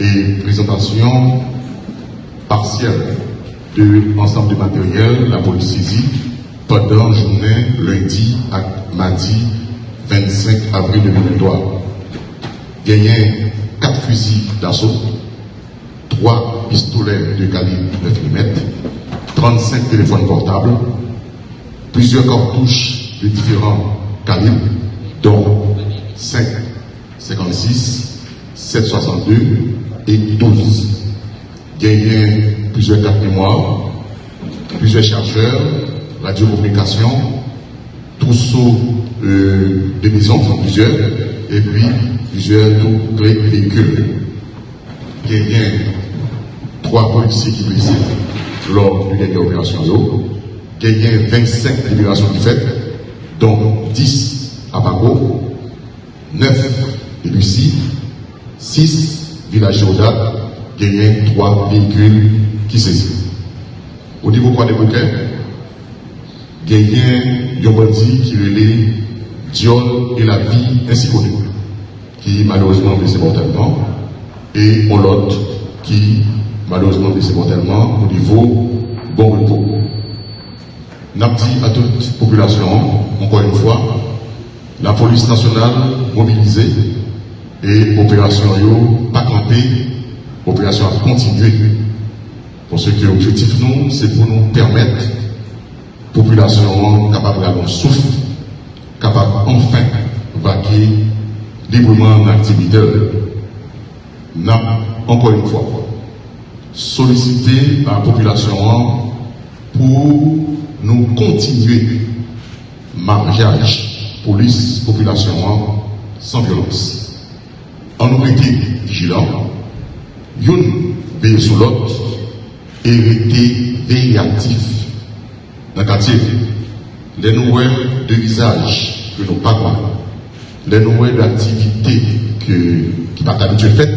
et présentation partielle de l'ensemble du matériel, la police saisie pendant journée lundi à mardi 25 avril 2023. Il y a quatre fusils d'assaut, trois pistolets de calibre 9 mm, 35 téléphones portables, plusieurs cartouches de différents calibres, dont 5, 56, 762 et 12. Il y a plusieurs cartes mémoire, plusieurs chargeurs, radiocommunication, trousseaux euh, de maisons, plusieurs, et puis plusieurs véhicules. Il y a trois policiers qui blessés lors d'une dernière opération. Il y a 25 libérations qui faites, dont 10 à Paco, 9 de 6 villages Géodat, il y a 3 véhicules qui saisissent. Au niveau quoi des bouquets, a un bandit qui relève Diol et la vie ainsi connue, qui malheureusement blessé mortellement, et on l'autre qui malheureusement blessé mortellement au niveau bon repos. N'a à toute population, encore une fois, la police nationale mobilisée et opération yo pas camper, opération à continuer. Parce que l'objectif nous, c'est pour nous permettre population capable d'avoir souffle, capable enfin vaquer librement l'activité. N'a encore une fois sollicité la population pour nous continuer mariage police population sans violence. En été vigilants, une veille sur l'autre et rester veille actif dans le quartier. Les nouvelles de visage que nous parlons, les nouvelles d'activités qui pas habitué fait,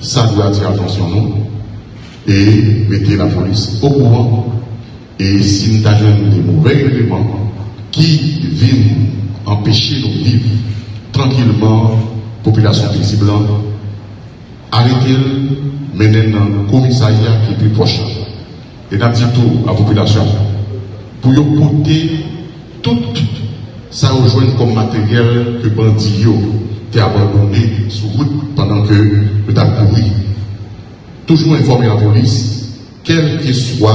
ça doit attirer attention nous et mettre la police au courant. Et si nous avons des mauvais éléments qui viennent empêcher nous vivre tranquillement, populasyon piti blan, arekel menen nan komisariya ki pi poche. E nan ditou a populasyon, pou yo kote tout sa rejoen kom materyel ke bandi yo te abandone sou route pandan ke yo ta kouri. Toujou informe la polis, kel ki swa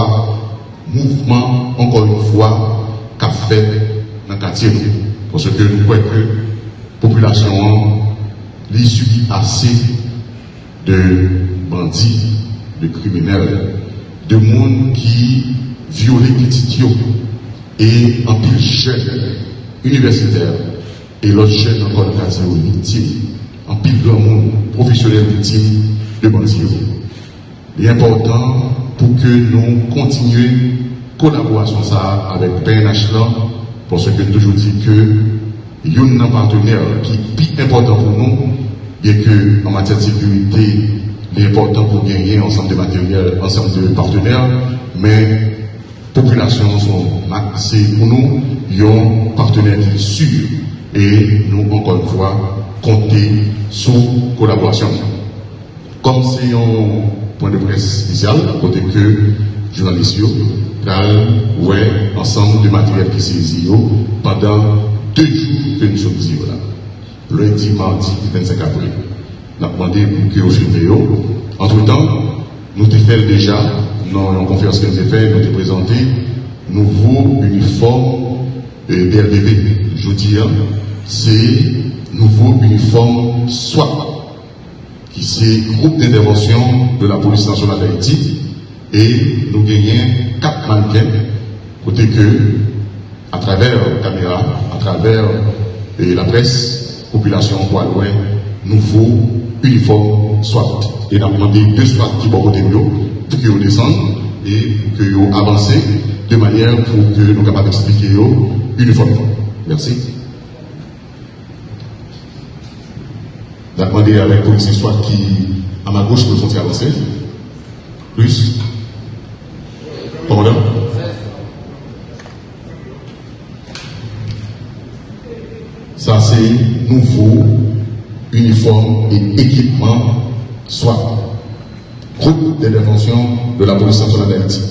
mouvman, ankon yon fwa, ka fèd nan katye nou. Pwese ke nou kwek populasyon an lui subit assez de bandits, de criminels, de monde qui violent les petits et en plus jeunes universitaires et l'autre jeunes encore de victimes, en plus grand monde professionnel victime de bandits. Il est important pour que nous continuions collaboration ça avec PNH là, parce que toujours dit que il y un partenaire qui est plus important pour nous, et que en matière de sécurité, il est important pour gagner ensemble de matériels, ensemble de partenaires, mais populations sont c'est pour nous, un partenaire sûr et nous, encore une fois, compter sur collaboration. Comme c'est un point de presse spécial, côté que journalistes, ouais, ensemble de matériel qui saisi pendant deux jours que nous sommes ici. Lundi, mardi, 25 avril. On a demandé pour que vous Entre-temps, nous avons fait déjà, dans la conférence que nous avons fait, nous avons présenté nouveau uniforme euh. Je dis, hein, c'est nouveau uniforme SWAT, qui c'est groupe d'intervention de la police nationale d'Haïti, et nous gagnons quatre mannequins, côté que, à travers la caméra, à travers euh, la presse, population loin, nouveau uniforme SWAT. Et nous avons deux SWAT qui vont côté pour qu'ils descendent et que qu'ils avancent de manière pour que nous capables d'expliquer uniformément. Merci. J'ai demandé avec le policier soit qui, à ma gauche, peut sont avancer. Plus. Commandant. Ça, c'est nouveau uniforme et équipement soit groupe d'intervention de la police nationale d'Haïti.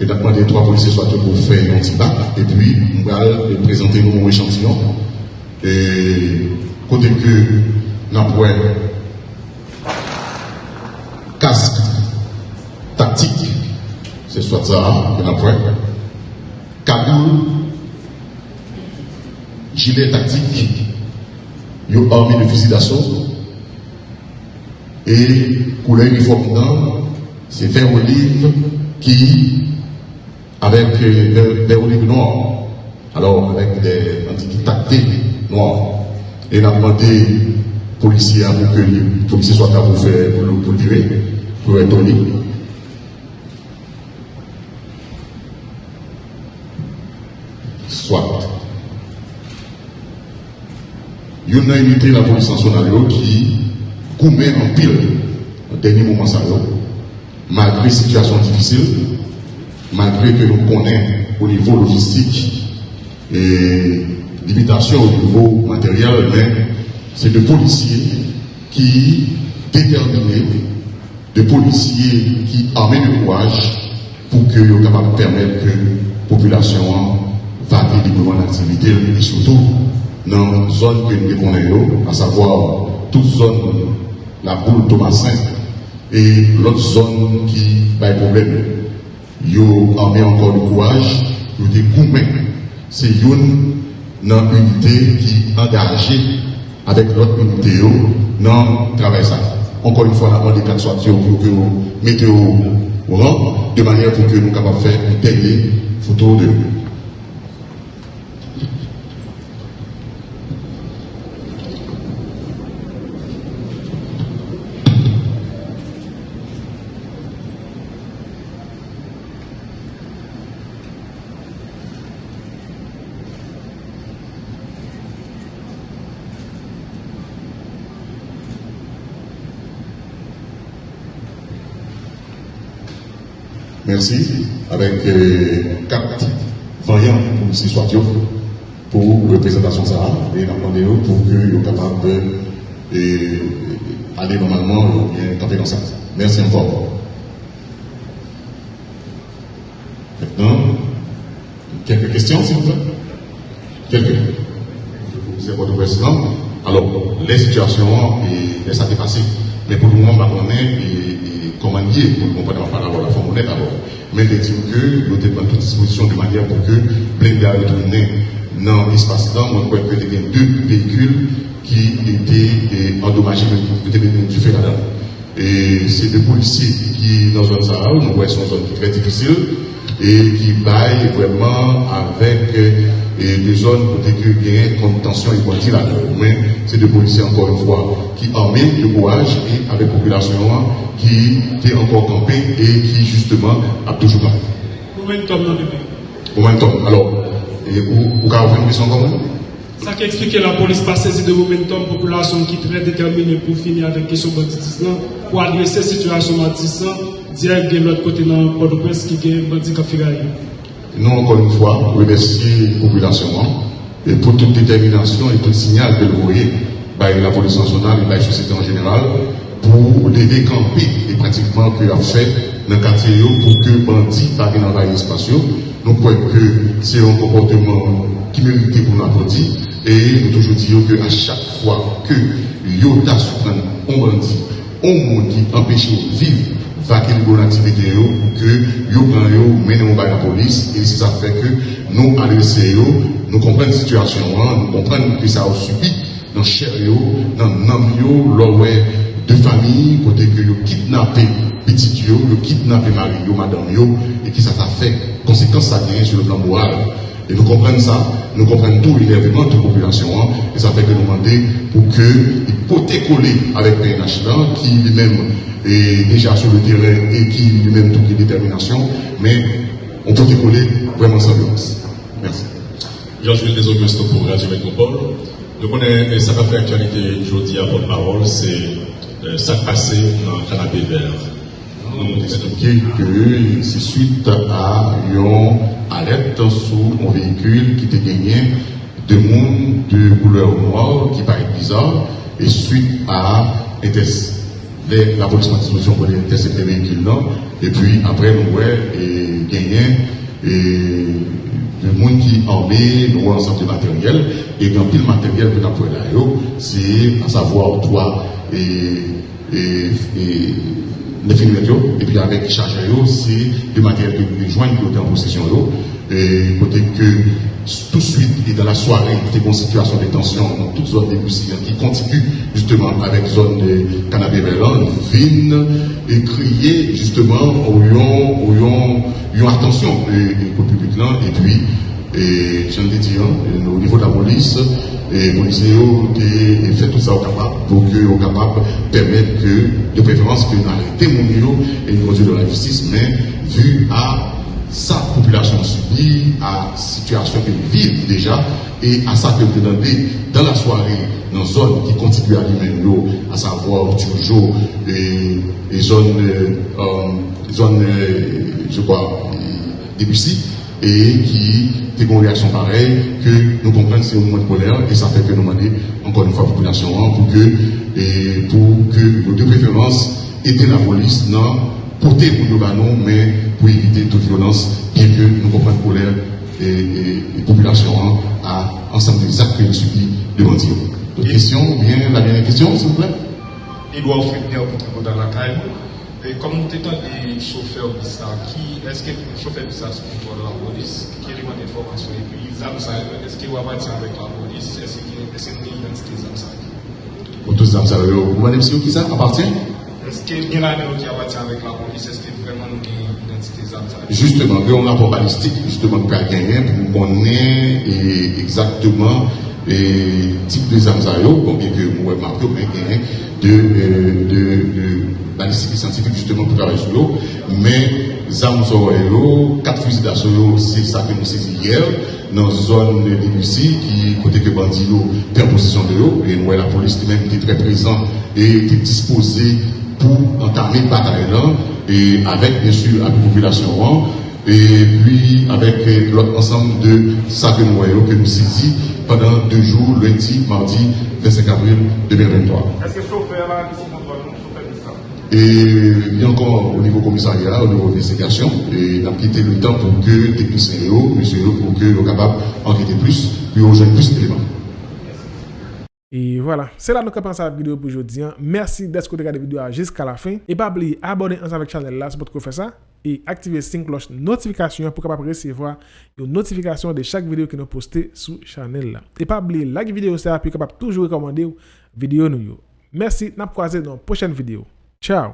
Et d'abord, les trois policiers soient pour faire un petit bac, et puis on va présenter nos échantillons. Et kote ke nan pouè kask taktik se swat sa ke nan pouè kagoun gilet taktik yo armi de fusil d'assaut e koule uniforme nan se ver olive ki avek ver euh, olive noir alor avek de antikitacte noir Et on a demandé aux policiers pour que les policiers soient à vous faire pour le pour étonner. Soit. Il y a une unité de la police nationale qui commet en pile au dernier moment ça, malgré situation difficile, malgré que nous connaissons au niveau logistique et limitation au niveau matériel, mais c'est des policiers qui déterminés, des policiers qui amènent le courage pour que soient capables de permettre que la population va librement l'activité et surtout dans la zone que nous connaissons, à savoir toute zone, la boule Thomasin et l'autre zone qui a des problèmes yo armé encore le courage, yo des C'est une unité qui est engagée avec l'autre unité dans le travail. Encore une fois, demande des soit pour que vous mettez au rang, de manière pour que nous puissions faire une telle photo de Merci. Avec euh, quatre voyants pour ce soir pour la présentation ça et nous pour que soient capables d'aller normalement ou bien camper dans ça. Merci encore. Maintenant, quelques questions s'il vous plaît? Quelques. C'est votre président. Alors, les situations, et, ça s'est passé. Mais pour le moment, on va dire pour comprendre par rapport à la forme honnête alors. Mais il dit que nous devons toute disposition de manière pour que plein à retourner dans l'espace temps. On croit qu'il y a deux véhicules qui étaient eh, endommagés, mais qui étaient du fait là-dedans. Et c'est des policiers qui, dans une zone nous voyons une zone très difficile et qui baillent vraiment avec eh, des zones pour que gagnent contention et quantité là Mais c'est des policiers, encore une fois, qui armés de courage et avec la population qui est encore campé et qui, justement, a toujours pas. Momentum dans le pays. Momentum. Alors, et vous, vous avez une question comme ça qui explique que la police pas saisie de momentum, population qui est très déterminée pour finir avec la question banditisme, pour adresser cette situation banditisme, direct de l'autre côté dans Port-au-Prince qui est bandit Nous, encore une fois, remercier la population et pour toute détermination et tout signal que vous voyez par la police nationale et la société en général pour les décamper et pratiquement que a fait dans le quartier pour que bandits pas dans l'espace. Nous croyons que c'est un comportement qui mérite pour nous et nous toujours disons qu'à chaque fois que Yota surprend un bandit, monde qui empêche de vivre, va qu'il bonne activité pour que yo prend yo mène la police et ça fait que nous adresser nous comprenons la situation, hein, nous comprenons que ça a subi dans chair dans nam yo, de famille, côté que yo kidnappé petit yo, kidnappé mari madame yo, et qui ça fait conséquence ça sur le plan moral. Et nous comprenons ça, nous comprenons tout l'énervement de la population, hein, et ça fait que nous demandons pour que peut coller avec PNH qui lui-même est déjà sur le terrain et qui lui-même toute détermination, mais on peut coller vraiment sans violence. Merci. Georges des Augusto pour Radio Métropole. Donc on est, ça va faire actualité aujourd'hui à votre parole, c'est euh, ça passé dans le canapé vert. nous expliqué que c'est suite à une alerte sur un véhicule qui était gagné de monde de couleur noire qui paraît bizarre et suite à la police disposition pour intercepter le véhicule là et puis après nous ouais et gagné et le monde qui armé nous ensemble de matériel. Et quand le matériel que nous avons là c'est à savoir et, et, et et puis avec chargeur, c'est le matériel que les joints qui ont en possession. Et côté que tout de suite, et dans la soirée, il y a une situation de tension dans toute zone de qui continue justement avec zone de cannabis viennent et crier justement au lion, attention au public là, et puis, et ai dit, hein, au niveau de la police, et policiers ont fait tout ça au capable pour que au capable permettre que, de préférence, que arrêter mon et une mesure de la justice, mais vu à sa population subie, à la situation qu'elle vit déjà, et à ça qu'elle demandé dans la soirée, dans une zone qui continue à lui à savoir toujours les, zones, euh, euh, je crois, Debussy, et qui des une réaction pareille, que nous comprenons c'est un moment de colère, et ça fait que nous demandons encore une fois la population pour que, et pour que nos deux préférences étaient la police, non, porter pour nous, mais pour éviter toute violence, bien que nous comprenons la colère et, la population à ensemble des actes que nous subissons devant Dieu. D'autres questions, bien la dernière question, s'il vous plaît. Edouard pour dans la caille. Et comme nous étions des chauffeurs bizarres, qui est-ce que les chauffeurs bizarres sont pour la police Qui élément d'information Et puis, est-ce qu'il va partir avec la police? Est-ce qu'il y a une identité Zamsa Pour tous Zamsa, vous voyez qui ça appartient? Est-ce qu'il y a un qui appartient avec la police Est-ce qu'il y a vraiment une identité Zamsa Justement, il y a un balistique justement pour gagner pour le type de Zamsa, bien que avez marqué, mais de, euh, de, de balistique scientifique justement pour travailler sur l'eau. Mais Zamzoro, quatre fusils d'assaut, c'est ça que nous saisi hier, dans la zone de qui, côté que Bandilo, en possession de l'eau, et nous, la police même était très présente et était disposée pour entamer le bataille et avec bien sûr la population, et puis avec l'autre ensemble de ça que nous que nous saisissons pendant deux jours, lundi, mardi, 25 avril 2023. Est-ce que chauffeur là, ici, et il y a encore au niveau commissariat, au niveau d'investigation, et on a quitté le temps pour que techniciens, monsieur, pour que soient capables d'enquêter plus, puis on gêne plus d'éléments. Et voilà, c'est là que nous avons pensé à la vidéo pour aujourd'hui. Hein. Merci d'être regardé la vidéo jusqu'à la fin. Et pas oublier abonner ensemble avec la chaîne là, c'est pour faire ça. Et activer la cloche notification pour recevoir une notification de chaque vidéo que nous postons sur la chaîne. Et pas oublier like vidéo ça, capable toujours recommander vidéo nous. Merci, nous croiser dans la prochaine vidéo. Ciao